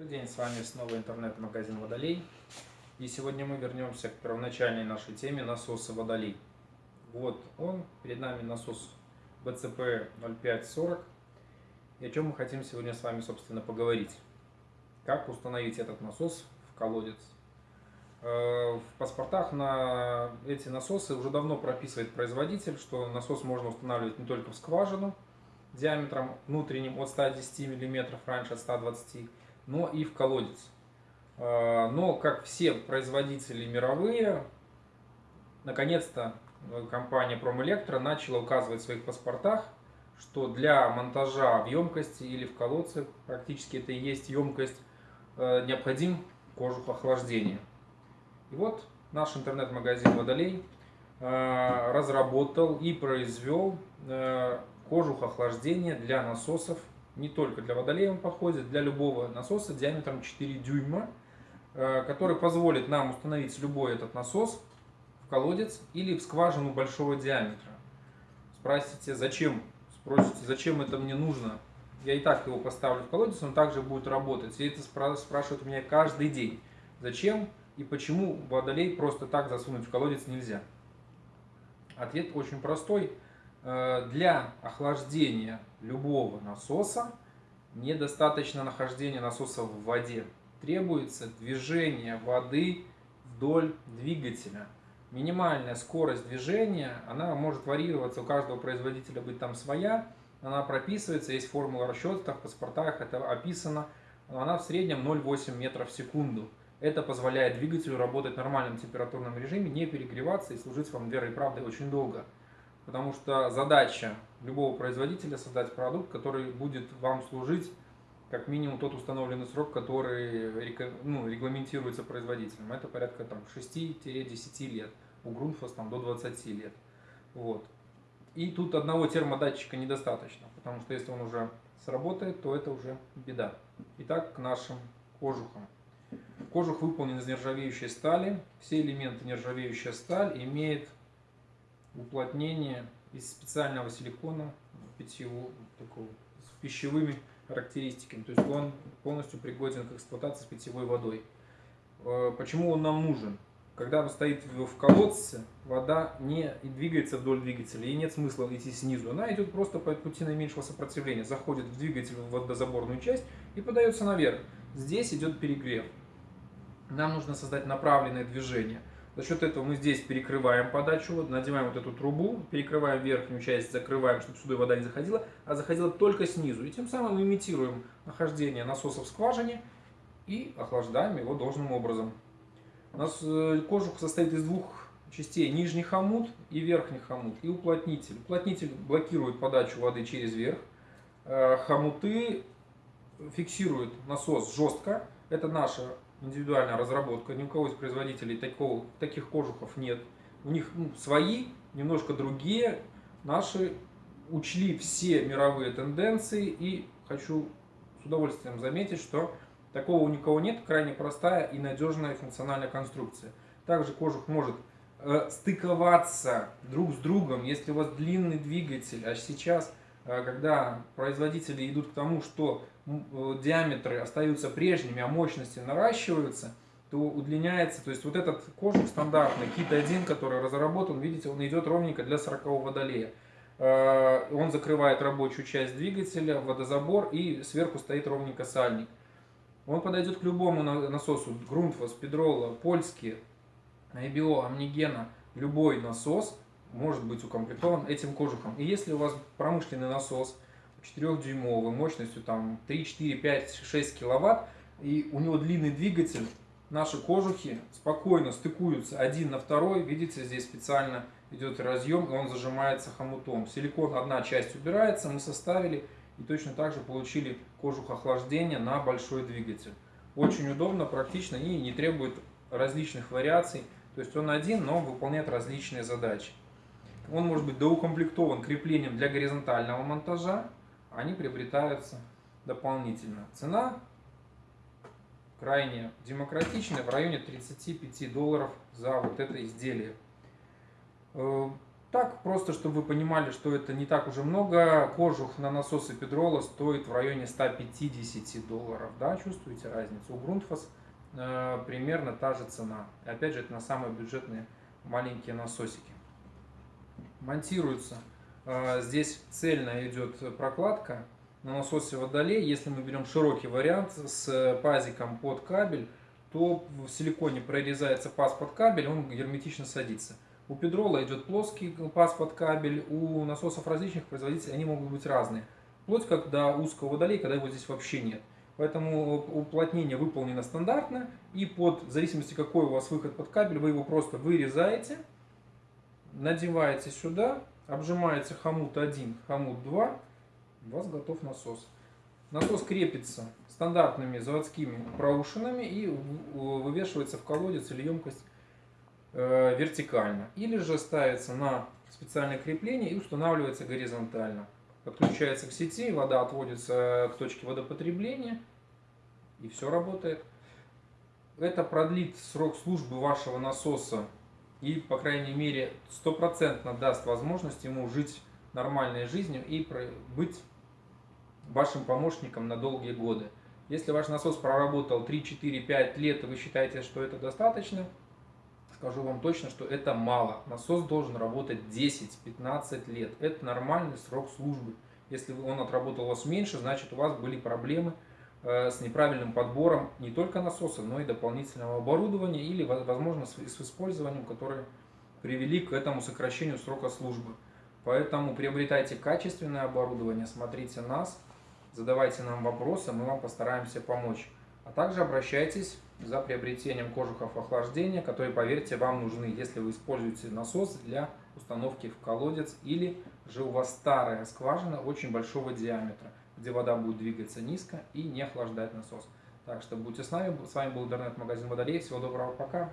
Добрый день, с вами снова интернет-магазин Водолей. И сегодня мы вернемся к первоначальной нашей теме насоса Водолей. Вот он, перед нами насос BCP 0540. И о чем мы хотим сегодня с вами, собственно, поговорить. Как установить этот насос в колодец. Э, в паспортах на эти насосы уже давно прописывает производитель, что насос можно устанавливать не только в скважину диаметром внутренним от 110 мм, раньше от 120 но и в колодец. Э, но, как все производители мировые, наконец-то э, компания Промэлектро начала указывать в своих паспортах, что для монтажа в емкости или в колодце, практически это и есть емкость, необходим кожух охлаждения. И вот наш интернет-магазин Водолей э, разработал и произвел э, кожух охлаждения для насосов, не только для Водолея он подходит, для любого насоса диаметром 4 дюйма, э, который позволит нам установить любой этот насос в колодец или в скважину большого диаметра. Спросите, зачем? Спросите, зачем это мне нужно? Я и так его поставлю в колодец, он также будет работать. И это спрашивают у меня каждый день. Зачем? и почему водолей просто так засунуть в колодец нельзя? Ответ очень простой. Э, для охлаждения любого насоса недостаточно нахождения насоса в воде. Требуется движение воды вдоль двигателя. Минимальная скорость движения, она может варьироваться, у каждого производителя быть там своя, она прописывается, есть формула расчета, в паспортах это описано, она в среднем 0,8 метров в секунду. Это позволяет двигателю работать в нормальном температурном режиме, не перегреваться и служить вам верой и правдой очень долго. Потому что задача любого производителя создать продукт, который будет вам служить как минимум тот установленный срок, который ну, регламентируется производителем. Это порядка 6-10 лет. У Грунфос там, до 20 лет. Вот. И тут одного термодатчика недостаточно, потому что если он уже сработает, то это уже беда. Итак, к нашим кожухам. Кожух выполнен из нержавеющей стали. Все элементы нержавеющая сталь имеет уплотнение из специального силикона питьевого, такого, с пищевыми характеристиками. То есть он полностью пригоден к эксплуатации с питьевой водой. Э, почему он нам нужен? Когда он стоит в колодце, вода не двигается вдоль двигателя, и нет смысла идти снизу. Она идет просто по пути наименьшего сопротивления, заходит в двигатель в водозаборную часть и подается наверх. Здесь идет перегрев нам нужно создать направленное движение. За счет этого мы здесь перекрываем подачу, надеваем вот эту трубу, перекрываем верхнюю часть, закрываем, чтобы сюда вода не заходила, а заходила только снизу. И тем самым имитируем нахождение насоса в скважине и охлаждаем его должным образом. У нас э, кожух состоит из двух частей, нижний хомут и верхний хомут, и уплотнитель. Уплотнитель блокирует подачу воды через верх, э, хомуты фиксируют насос жестко, это наша индивидуальная разработка, ни у кого из производителей такого, таких кожухов нет. У них ну, свои, немножко другие. Наши учли все мировые тенденции и хочу с удовольствием заметить, что такого у никого нет, крайне простая и надежная функциональная конструкция. Также кожух может э, стыковаться друг с другом, если у вас длинный двигатель, а сейчас, э, когда производители идут к тому, что диаметры остаются прежними, а мощности наращиваются, то удлиняется, то есть вот этот кожух стандартный, кит 1, который разработан, видите, он идет ровненько для 40 водолея. Э, он закрывает рабочую часть двигателя, водозабор и сверху стоит ровненько сальник. Он подойдет к любому насосу, Грунтфос, Педрола, Польский, IBO, Амнигена, любой насос может быть укомплектован этим кожухом. И если у вас промышленный насос, 4-дюймовый, мощностью там 3, 4, 5, 6 киловатт, и у него длинный двигатель, наши кожухи спокойно стыкуются один на второй, видите, здесь специально идет разъем, и он зажимается хомутом. Силикон одна часть убирается, мы составили и точно так же получили кожух охлаждения на большой двигатель. Очень удобно, практично и не требует различных вариаций. То есть он один, но выполняет различные задачи. Он может быть доукомплектован креплением для горизонтального монтажа, они приобретаются дополнительно. Цена крайне демократичная, в районе 35 долларов за вот это изделие. Э, Так, просто чтобы вы понимали, что это не так уже много, кожух на насосы Педрола стоит в районе 150 долларов. Да, чувствуете разницу? У Грунтфас э, примерно та же цена. И опять же, это на самые бюджетные маленькие насосики. Монтируется. Э, здесь цельно идет прокладка на насосе водолей. Если мы берем широкий вариант с пазиком под кабель, то в силиконе прорезается паз под кабель, он герметично садится. У Педрола идет плоский паз под кабель, у насосов различных производителей они могут быть разные. Вплоть как до узкого водолея, когда его здесь вообще нет. Поэтому уплотнение выполнено стандартно, и под, в зависимости какой у вас выход под кабель, вы его просто вырезаете, надеваете сюда, обжимаете хомут 1, хомут 2, у вас готов насос. Насос крепится стандартными заводскими проушинами и вывешивается в колодец или емкость Э, вертикально. Или же ставится на специальное крепление и устанавливается горизонтально. Подключается к сети, вода отводится к точке водопотребления и все работает. Это продлит срок службы вашего насоса и, по крайней мере, стопроцентно даст возможность ему жить нормальной жизнью и быть вашим помощником на долгие годы. Если ваш насос проработал 3, 4, 5 лет, и вы считаете, что это достаточно, скажу вам точно, что это мало. Насос должен работать 10-15 лет. Это нормальный срок службы. Если он отработал у вас меньше, значит у вас были проблемы с неправильным подбором не только насоса, но и дополнительного оборудования или, возможно, с использованием, которые привели к этому сокращению срока службы. Поэтому приобретайте качественное оборудование, смотрите нас, задавайте нам вопросы, мы вам постараемся помочь. А также обращайтесь за приобретением кожухов охлаждения, которые, поверьте, вам нужны, если вы используете насос для установки в колодец или же у вас старая скважина очень большого диаметра, где вода будет двигаться низко и не охлаждать насос. Так что будьте с нами. С вами был интернет-магазин Водолей. Всего доброго, пока.